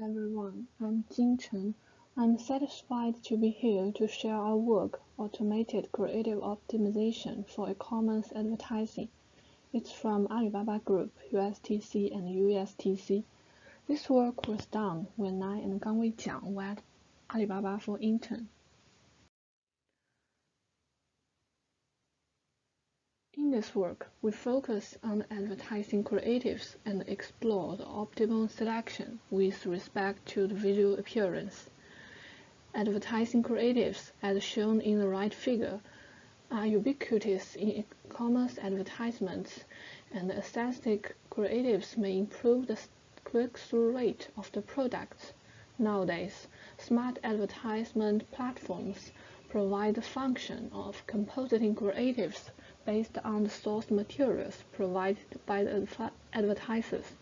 Everyone, I'm Jing Chen. I'm satisfied to be here to share our work, Automated Creative Optimization for E-commerce Advertising. It's from Alibaba Group, USTC and USTC. This work was done when I and Gangwei Jiang were at Alibaba for intern. In this work, we focus on advertising creatives and explore the optimal selection with respect to the visual appearance. Advertising creatives, as shown in the right figure, are ubiquitous in e-commerce advertisements, and aesthetic creatives may improve the click-through rate of the products. Nowadays, smart advertisement platforms provide the function of compositing creatives based on the source materials provided by the advertisers.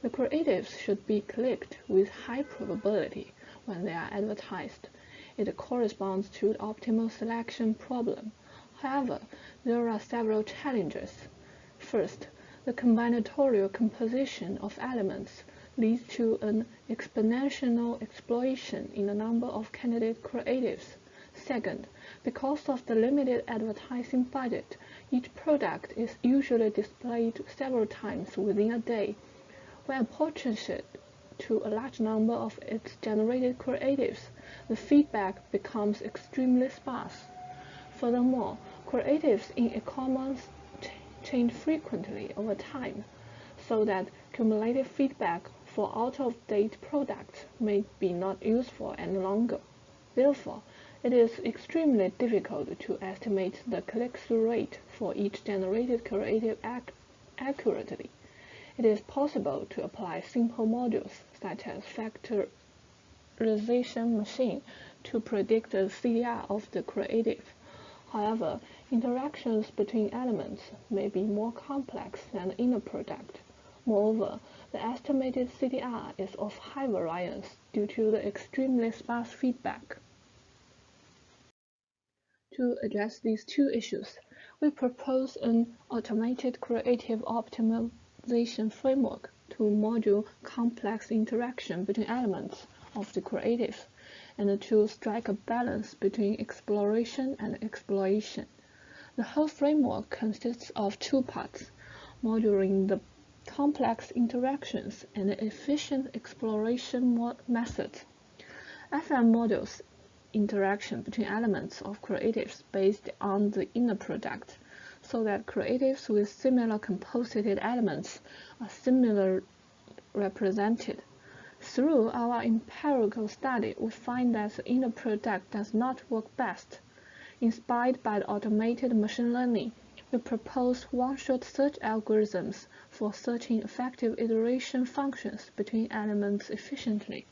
The creatives should be clicked with high probability when they are advertised. It corresponds to the optimal selection problem. However, there are several challenges. First, the combinatorial composition of elements leads to an exponential explosion in the number of candidate creatives. Second, because of the limited advertising budget, each product is usually displayed several times within a day. When apportioned to a large number of its generated creatives, the feedback becomes extremely sparse. Furthermore, creatives in e-commerce change frequently over time, so that cumulative feedback for out-of-date products may be not useful any longer. Therefore, it is extremely difficult to estimate the click-through rate for each generated creative ac accurately. It is possible to apply simple modules such as factorization machine to predict the CTR of the creative. However, interactions between elements may be more complex than the inner product. Moreover, the estimated CTR is of high variance due to the extremely sparse feedback. To address these two issues, we propose an automated creative optimization framework to module complex interaction between elements of the creative and to strike a balance between exploration and exploitation. The whole framework consists of two parts, modeling the complex interactions and efficient exploration methods. FM models interaction between elements of creatives based on the inner product, so that creatives with similar composited elements are similarly represented. Through our empirical study, we find that the inner product does not work best. Inspired by the automated machine learning, we propose one-shot search algorithms for searching effective interaction functions between elements efficiently.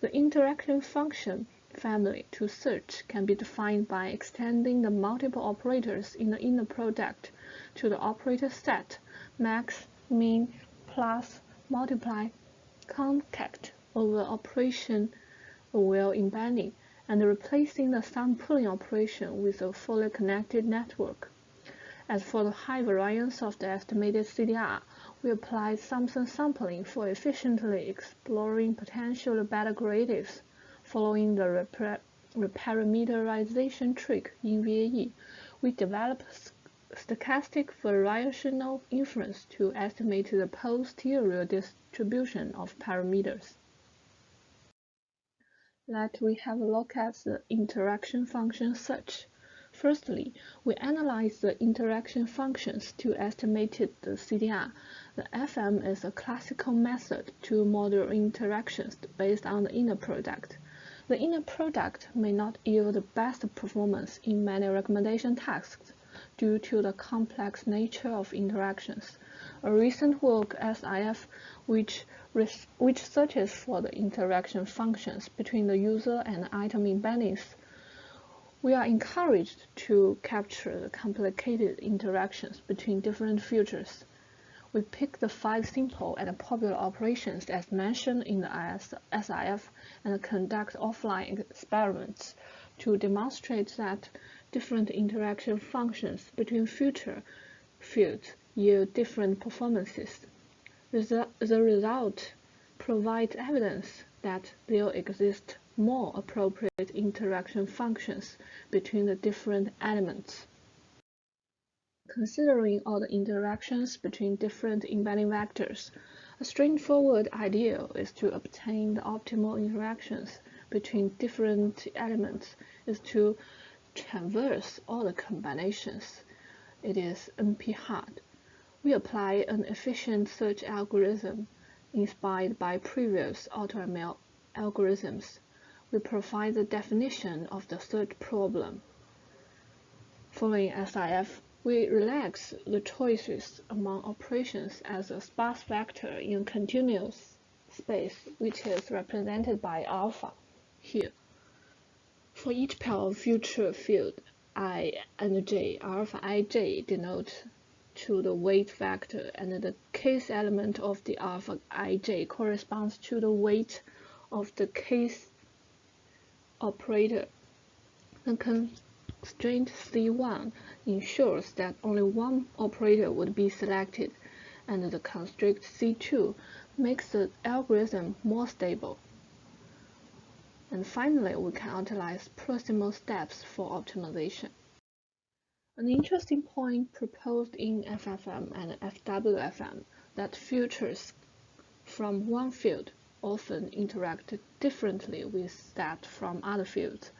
The interaction function family to search can be defined by extending the multiple operators in the inner product to the operator set max, min, plus, multiply, concat over operation while embedding, and replacing the sum pooling operation with a fully connected network. As for the high variance of the estimated CTR, we applied Thompson sampling for efficiently exploring potentially better creatives. Following the reparameterization trick in VAE, we developed stochastic variational inference to estimate the posterior distribution of parameters. Let we have a look at the interaction function search. Firstly, we analyze the interaction functions to estimate the CTR. The FM is a classical method to model interactions based on the inner product. The inner product may not yield the best performance in many recommendation tasks due to the complex nature of interactions. A recent work SIF which, which searches for the interaction functions between the user and item embeddings. We are encouraged to capture the complicated interactions between different features. We pick the five simple and popular operations as mentioned in the SIF and conduct offline experiments to demonstrate that different interaction functions between feature fields yield different performances. The, The result provides evidence that there exist more appropriate interaction functions between the different elements. Considering all the interactions between different embedding vectors, a straightforward ideal is to obtain the optimal interactions between different elements is to traverse all the combinations. It is NP-hard. We apply an efficient search algorithm inspired by previous AutoML algorithms. We provide the definition of the search problem. Following SIF, we relax the choices among operations as a sparse vector in continuous space, which is represented by alpha here. For each pair of feature field i and j, alpha ij denote to the weight vector, and the case element of the alpha ij corresponds to the weight of the case operator. The constraint C1 ensures that only one operator would be selected, and the constraint C2 makes the algorithm more stable. And finally, we can utilize proximal steps for optimization. An interesting point proposed in FFM and FWFM that features from one field often interact differently with that from other fields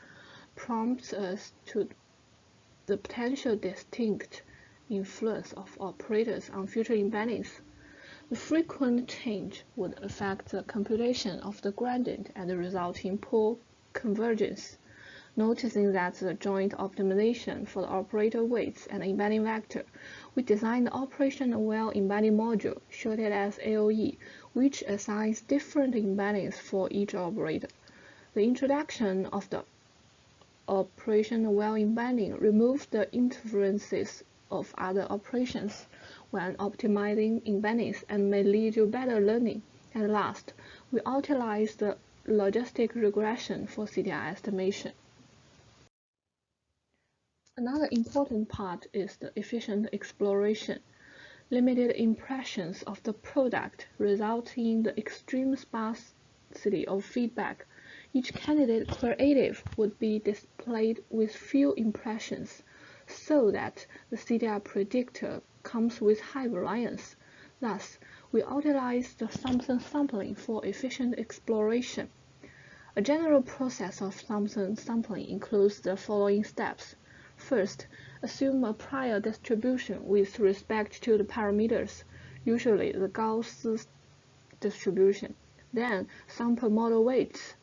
prompts us to the potential distinct influence of operators on feature embeddings. The frequent change would affect the computation of the gradient and result in poor convergence. Noticing that the joint optimization for the operator weights and embedding vector, we designed the operation-aware embedding module, shorted as AOE, which assigns different embeddings for each operator. The introduction of the operation-aware embedding removes the interferences of other operations when optimizing embeddings and may lead to better learning. At last, we utilize the logistic regression for CTR estimation. Another important part is the efficient exploration. Limited impressions of the product result in the extreme sparsity of feedback. Each candidate creative would be displayed with few impressions, so that the CTR predictor comes with high variance. Thus, we utilize the Thompson sampling for efficient exploration. A general process of Thompson sampling includes the following steps. First, assume a prior distribution with respect to the parameters, usually the Gauss distribution. Then, sample model weights,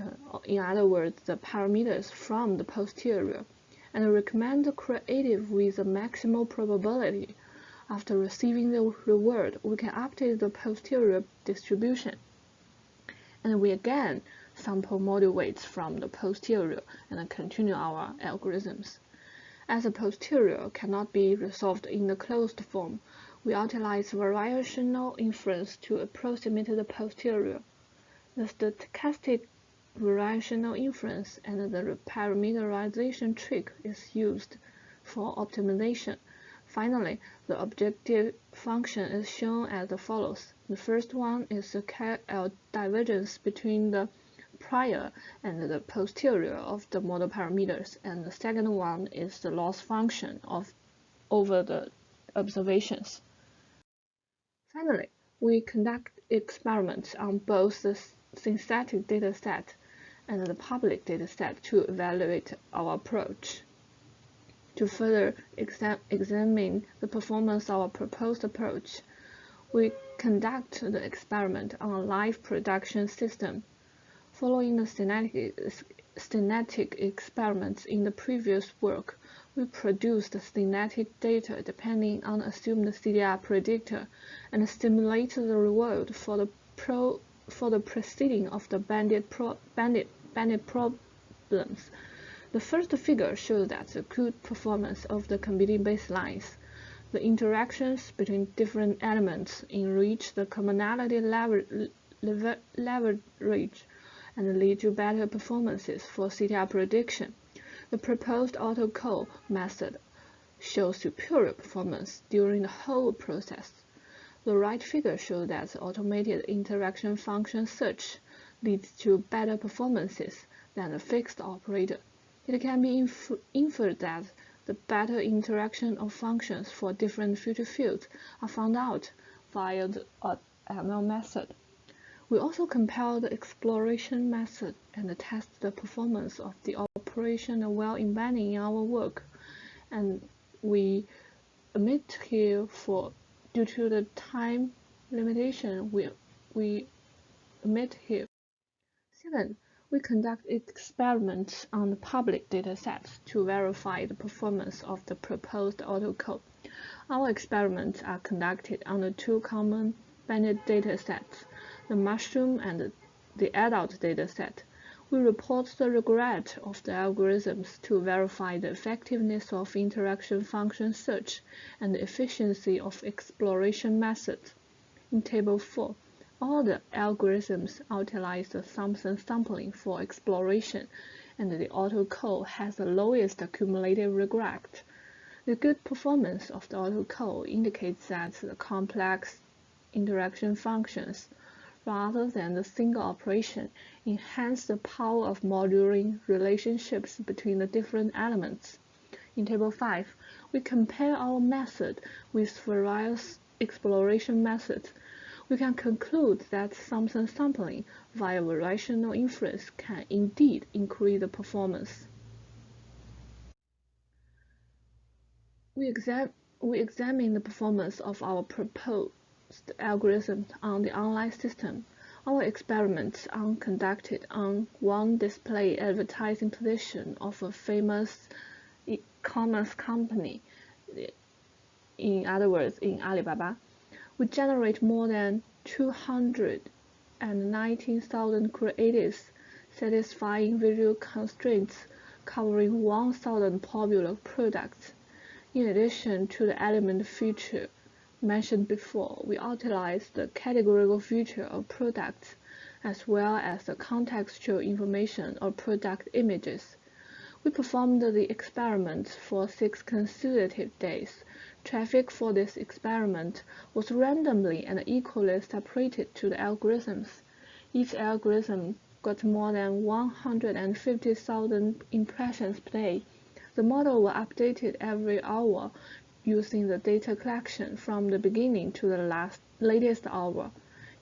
Uh, in other words, the parameters from the posterior, and recommend the creative with the maximal probability. After receiving the reward, we can update the posterior distribution. And we again sample model weights from the posterior and continue our algorithms. As the posterior cannot be resolved in the closed form, we utilize variational inference to approximate the posterior. The stochastic variational inference and the parameterization trick is used for optimization. Finally, the objective function is shown as follows. The first one is the KL divergence between the prior and the posterior of the model parameters, and the second one is the loss function of over the observations. Finally, we conduct experiments on both the synthetic dataset and the public dataset to evaluate our approach. To further exam examine the performance of our proposed approach, we conduct the experiment on a live production system Following the static experiments in the previous work, we produced static data depending on assumed CTR predictor and simulated the reward for the pro for the preceding of the bandit, pro, bandit, bandit problems. The first figure shows that the good performance of the competing baselines. The interactions between different elements enrich the commonality lever, lever, leverage and lead to better performances for CTR prediction. The proposed AutoCO method shows superior performance during the whole process. The right figure shows that the automated interaction function search leads to better performances than a fixed operator. It can be inf inferred that the better interaction of functions for different feature fields are found out via the uh, ML method. We also compare the exploration method and test the performance of the operation while embedding in our work. And we omit here for due to the time limitation we we omit here. Second, we conduct experiments on the public datasets to verify the performance of the proposed AutoCO. Our experiments are conducted on the two common bandit datasets, the mushroom and the adult dataset. We report the regret of the algorithms to verify the effectiveness of interaction function search and the efficiency of exploration methods. In Table 4, all the algorithms utilize the Thompson sampling for exploration, and the AutoCO has the lowest cumulative regret. The good performance of the AutoCO indicates that the complex interaction functions, rather than the single operation, enhance the power of modeling relationships between the different elements. In Table 5, we compare our method with various exploration methods we can conclude that Thompson sampling via variational inference can indeed increase the performance. We, exam we examine the performance of our proposed algorithm on the online system. Our experiments are conducted on one display advertising position of a famous e-commerce company, in other words, in Alibaba we generate more than 219,000 creatives satisfying visual constraints covering 1,000 popular products. In addition to the element feature mentioned before, we utilize the categorical feature of products as well as the contextual information of product images. We performed the experiment for six consecutive days Traffic for this experiment was randomly and equally separated to the algorithms. Each algorithm got more than 150,000 impressions per day. The model was updated every hour using the data collection from the beginning to the last latest hour.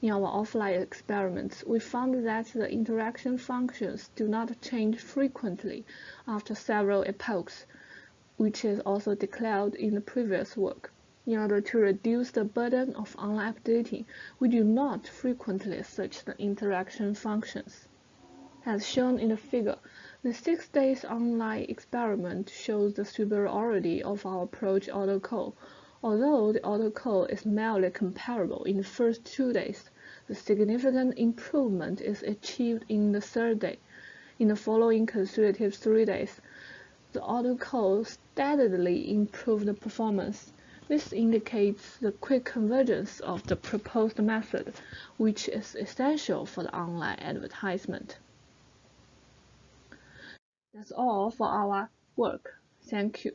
In our offline experiments, we found that the interaction functions do not change frequently after several epochs which is also declared in the previous work. In order to reduce the burden of online updating, we do not frequently search the interaction functions. As shown in the figure, the six days online experiment shows the superiority of our approach AutoCO. Although the AutoCO is mildly comparable in the first two days, the significant improvement is achieved in the third day. In the following consecutive three days, the AutoCO steadily improved the performance. This indicates the quick convergence of the proposed method, which is essential for the online advertisement. That's all for our work. Thank you.